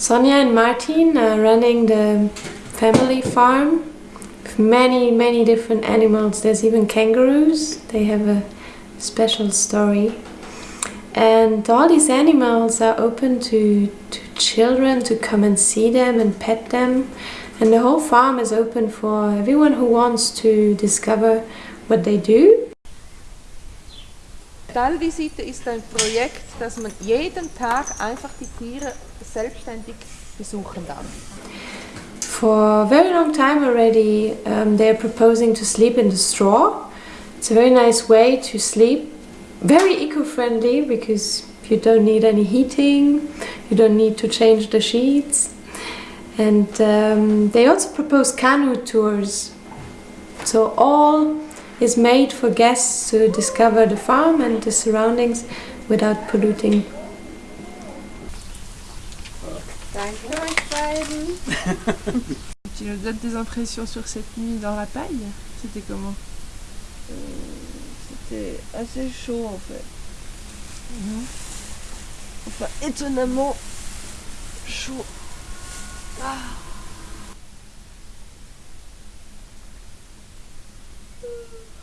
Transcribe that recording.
Sonia and Martin are running the family farm with many, many different animals. There's even kangaroos. They have a special story. And all these animals are open to, to children to come and see them and pet them. And the whole farm is open for everyone who wants to discover what they do. Stallvisite ist ein Projekt, dass man jeden Tag einfach die Tiere selbstständig besuchen darf. For a very long time already, um, they're proposing to sleep in the straw. It's a very nice way to sleep, very eco-friendly because you don't need any heating, you don't need to change the sheets. And um, they also propose canoe tours. So all is made for guests to discover the farm and the surroundings without polluting. Tu nous donnes tes impressions sur cette nuit dans la paille? C'était comment? C'était assez chaud en fait. Enfin, étonnamment chaud. Ah. Thank you.